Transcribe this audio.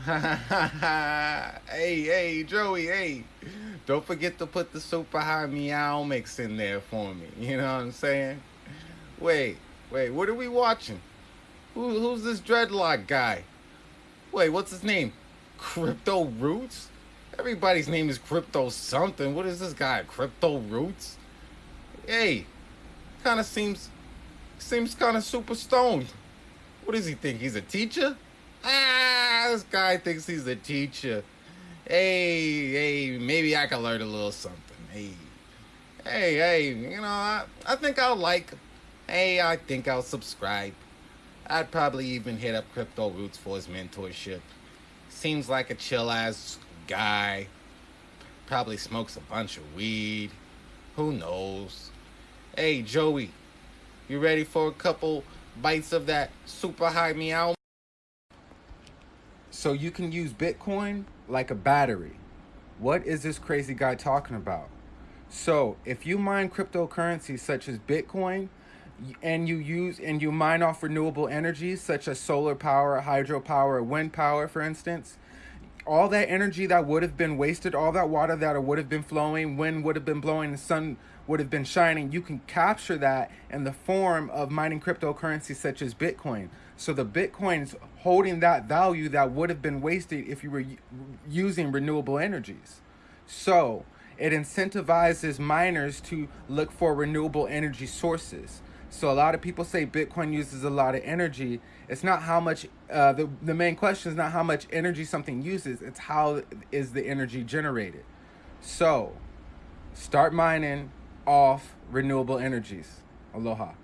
hey, hey, Joey, hey. Don't forget to put the super high meow mix in there for me. You know what I'm saying? Wait, wait, what are we watching? Who, who's this dreadlock guy? Wait, what's his name? Crypto Roots? Everybody's name is Crypto something. What is this guy? Crypto Roots? Hey, kind of seems seems kind of super stoned. What does he think? He's a teacher? Ah, this guy thinks he's a teacher. Hey, hey, maybe I can learn a little something. Hey, hey, hey, you know, I, I think I'll like. Hey, I think I'll subscribe. I'd probably even hit up Crypto Roots for his mentorship. Seems like a chill ass guy. Probably smokes a bunch of weed. Who knows? Hey, Joey, you ready for a couple bites of that super high meow? So you can use Bitcoin like a battery. What is this crazy guy talking about? So, if you mine cryptocurrencies such as Bitcoin and you use and you mine off renewable energies such as solar power, hydropower, wind power for instance, all that energy that would have been wasted, all that water that would have been flowing, wind would have been blowing, the sun would have been shining, you can capture that in the form of mining cryptocurrencies such as Bitcoin. So the Bitcoin is holding that value that would have been wasted if you were using renewable energies. So it incentivizes miners to look for renewable energy sources. So a lot of people say Bitcoin uses a lot of energy. It's not how much, uh, the, the main question is not how much energy something uses, it's how is the energy generated. So start mining off renewable energies. Aloha.